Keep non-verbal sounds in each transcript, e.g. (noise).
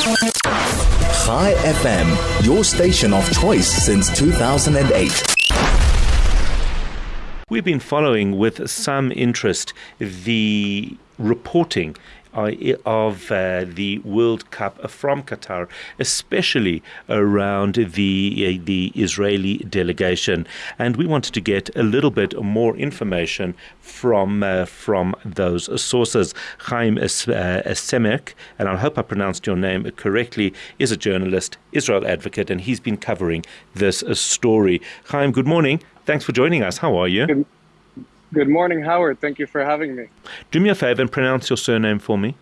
Chai FM, your station of choice since 2008. We've been following with some interest the reporting of uh, the World Cup from Qatar, especially around the uh, the Israeli delegation, and we wanted to get a little bit more information from uh, from those sources. Chaim Semek, and I hope I pronounced your name correctly, is a journalist, Israel advocate, and he's been covering this story. Chaim, good morning. Thanks for joining us. How are you? Good, good morning, Howard. Thank you for having me. Do me a favor and pronounce your surname for me.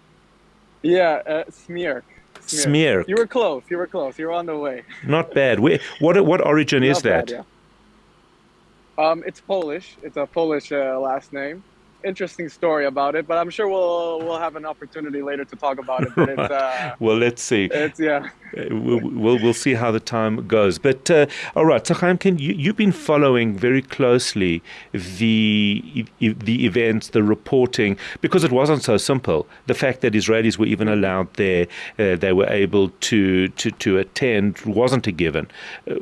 Yeah, uh, Smierk. Smierk. You were close. You were close. You were on the way. Not bad. Where, what what origin is that? Yeah. Um, it's Polish. It's a Polish uh, last name interesting story about it, but I'm sure we'll we'll have an opportunity later to talk about it. But it's, (laughs) uh, well, let's see. It's yeah. Uh, we'll, we'll, we'll see how the time goes. But uh, all right, so can you you've been following very closely the the events, the reporting, because it wasn't so simple. The fact that Israelis were even allowed there, uh, they were able to to to attend, wasn't a given. Uh,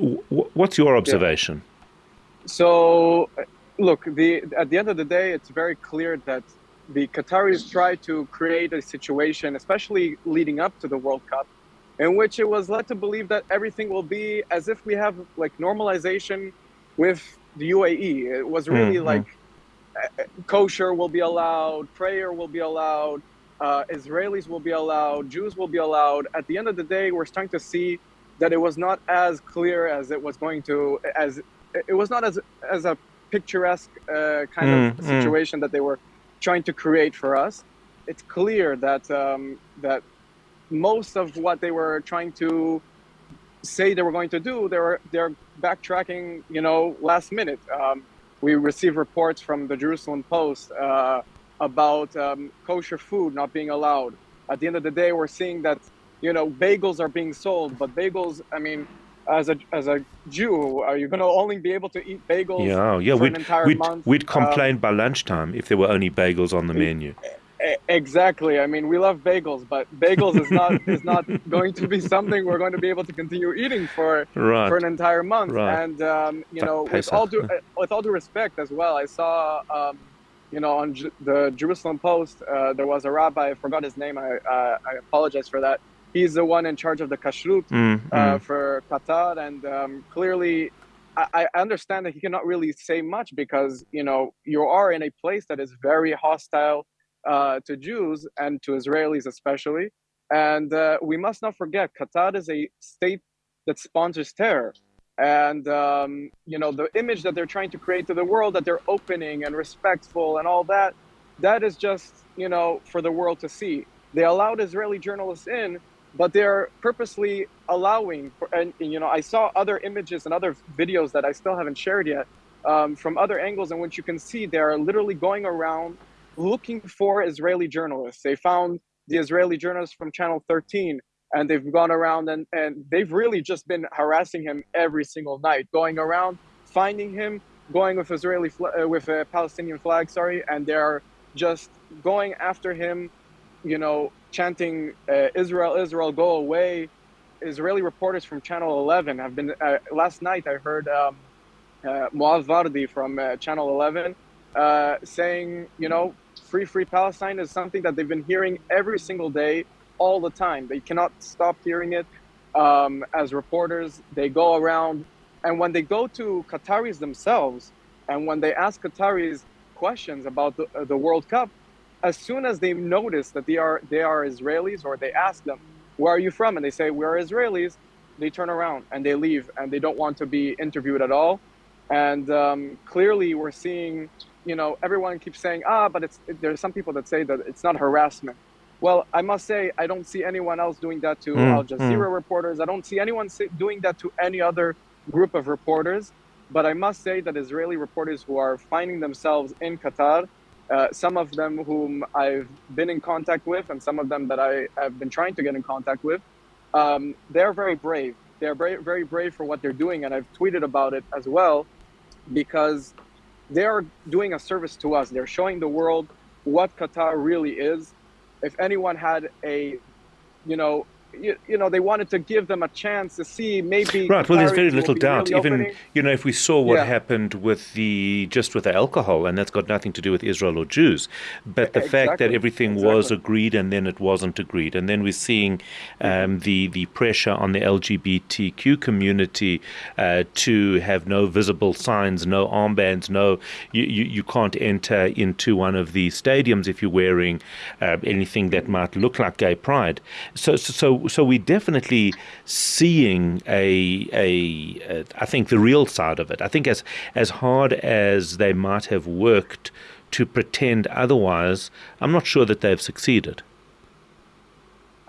what's your observation? Yeah. So look, the, at the end of the day, it's very clear that the Qataris tried to create a situation, especially leading up to the World Cup, in which it was led to believe that everything will be as if we have like normalization with the UAE. It was really mm-hmm. like uh, kosher will be allowed, prayer will be allowed, uh, Israelis will be allowed, Jews will be allowed. At the end of the day, we're starting to see that it was not as clear as it was going to, as it was not as as a picturesque uh, kind mm, of mm. situation mm. that they were trying to create for us. It's clear that um, that most of what they were trying to say they were going to do, they were they're backtracking. You know, last minute. Um, we received reports from the Jerusalem Post uh, about um, kosher food not being allowed. At the end of the day, we're seeing that you know bagels are being sold, but bagels. I mean, as a as a Jew, are you going to only be able to eat bagels? Yeah, yeah. we'd we'd, month? we'd complain um, by lunchtime if there were only bagels on the menu. Exactly. I mean, we love bagels, but bagels is not is not (laughs) going to be something we're going to be able to continue eating for right. for an entire month. Right. And um, you know, with all due with all due respect as well, I saw. Um, you know, on J- the Jerusalem Post, uh, there was a rabbi. I forgot his name. I uh, I apologize for that he's the one in charge of the kashrut mm, uh, mm. for Qatar, and um, clearly, I, I, understand that he cannot really say much because you know you are in a place that is very hostile uh, to Jews and to Israelis especially, and uh, we must not forget Qatar is a state that sponsors terror. And um, you know the image that they're trying to create to the world that they're opening and respectful and all that, that is just you know for the world to see. They allowed Israeli journalists in but they're purposely allowing for, and you know i saw other images and other videos that i still haven't shared yet um, from other angles in which you can see they're literally going around looking for israeli journalists. They found the israeli journalist from channel 13 and they've gone around and, and they've really just been harassing him every single night going around finding him going with israeli uh, with a palestinian flag sorry and they're just going after him you know, chanting uh, Israel, Israel, go away. Israeli reporters from Channel 11 have been. Uh, last night, I heard um, uh, Vardi from uh, Channel 11 uh, saying, you know, free, free Palestine is something that they've been hearing every single day, all the time. They cannot stop hearing it. Um, as reporters, they go around, and when they go to Qataris themselves, and when they ask Qataris questions about the, uh, the World Cup, as soon as they notice that they are they are Israelis or they ask them, "Where are you from?" and they say, "We're Israelis," they turn around and they leave and they don't want to be interviewed at all. And um, clearly, we're seeing, you know, everyone keeps saying, "Ah, but it's." It, there's some people that say that it's not harassment. Well, I must say, I don't see anyone else doing that to mm, Al Jazeera mm. reporters. I don't see anyone doing that to any other group of reporters. But I must say that Israeli reporters who are finding themselves in Qatar uh, some of them whom I've been in contact with, and some of them that I have been trying to get in contact with, um, they're very brave. They're very, very brave for what they're doing, and I've tweeted about it as well, because they are doing a service to us. They're showing the world what Qatar really is. If anyone had a, you know, you, you, know they wanted to give them a chance to see maybe right well there's very little doubt really even opening. you know if we saw what Yeah. happened with the just with the alcohol and that's got nothing to do with Israel or Jews but the fact that Exactly. everything was agreed and then it wasn't agreed and then we're seeing um, the the pressure on the LGBTQ community uh, to have no visible signs no armbands no you, you, you can't enter into one of the stadiums if you're wearing uh, anything that might look like gay pride so so so, so we're definitely seeing a, a, a I think the real side of it. I think as as hard as they might have worked to pretend otherwise, I'm not sure that they've succeeded.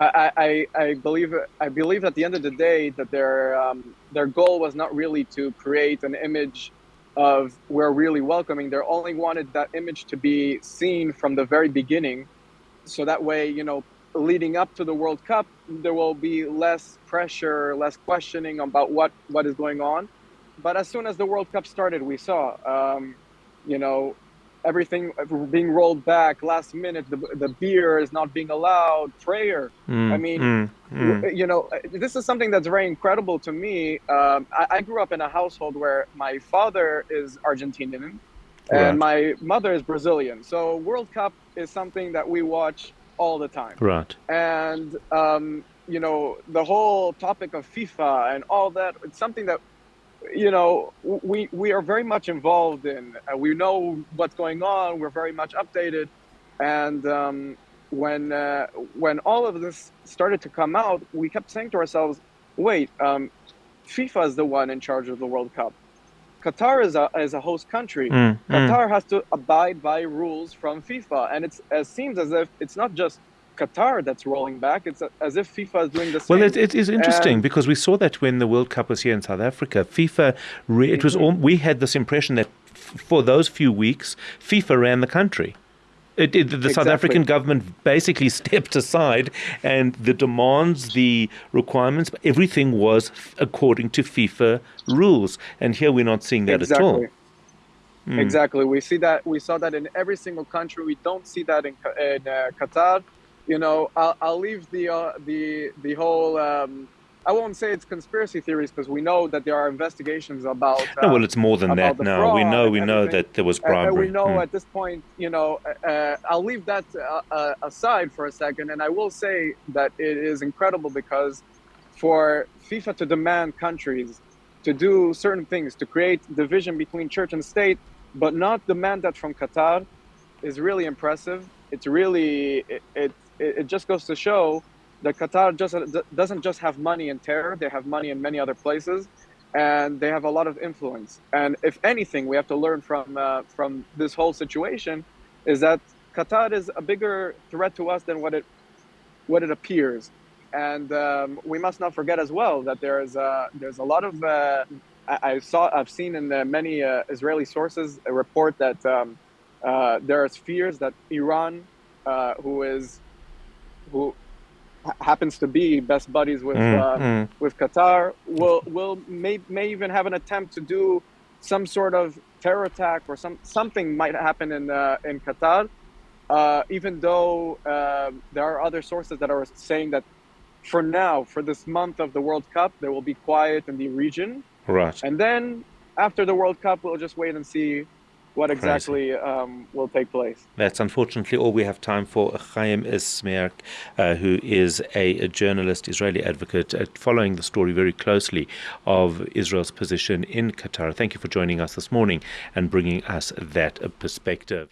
I, I, I believe I believe at the end of the day that their um, their goal was not really to create an image of we're really welcoming. They only wanted that image to be seen from the very beginning, so that way you know leading up to the World Cup there will be less pressure, less questioning about what what is going on. But as soon as the World Cup started, we saw um, you know everything being rolled back last minute. The, the beer is not being allowed. Prayer. Mm, I mean, mm, mm. you know, this is something that's very incredible to me. Um, I, I grew up in a household where my father is Argentinian Right. and my mother is Brazilian. So World Cup is something that we watch all the time. right. And um, you know, the whole topic of FIFA and all that, it's something that you know we we are very much involved in. Uh, we know what's going on. We're very much updated, and um, when uh, when all of this started to come out, we kept saying to ourselves, "Wait, um, FIFA is the one in charge of the World Cup. Qatar is a is a host country. Mm, mm. Qatar has to abide by rules from FIFA, and it's it seems as if it's not just Qatar that's rolling back. It's as if FIFA is doing the same. Well, it, it is interesting And- because we saw that when the World Cup was here in South Africa, FIFA, re- it was all, we had this impression that f- for those few weeks, FIFA ran the country. It, it, the South African government basically (laughs) stepped aside, and the demands, the requirements, everything was according to FIFA rules. And here we're not seeing that at all. Mm. Exactly. We see that. We saw that in every single country. We don't see that in, in uh, Qatar. You know, I'll, I'll leave the uh, the the whole. Um, I won't say it's conspiracy theories because we know that there are investigations about. Uh, No, well, it's more than that now. We know, we know that there was and- and bribery. we know Mm. at this point, you know, uh, uh, I'll leave that uh, uh, aside for a second, and I will say that it is incredible because for FIFA to demand countries to do certain things, to create division between church and state, but not demand that from Qatar, is really impressive. It's really it it, it just goes to show that Qatar just doesn't just have money in terror; they have money in many other places, and they have a lot of influence. And if anything, we have to learn from uh, from this whole situation is that Qatar is a bigger threat to us than what it what it appears. And um, we must not forget as well that there is uh, there's a lot of uh, I, I saw I've seen in uh, many uh, Israeli sources a report that um, uh, there is fears that Iran, uh, who is who happens to be best buddies with Mm, uh, mm. with Qatar, will will may may even have an attempt to do some sort of terror attack or some something might happen in uh, in Qatar. Uh, even though um there are other sources that are saying that for now, for this month of the World Cup, there will be quiet in the region, Right. and then after the World Cup, we'll just wait and see what exactly um, will take place. That's unfortunately all we have time for. Chaim Ismerk, uh, who is a, a journalist, Israeli advocate, uh, following the story very closely of Israel's position in Qatar. Thank you for joining us this morning and bringing us that perspective.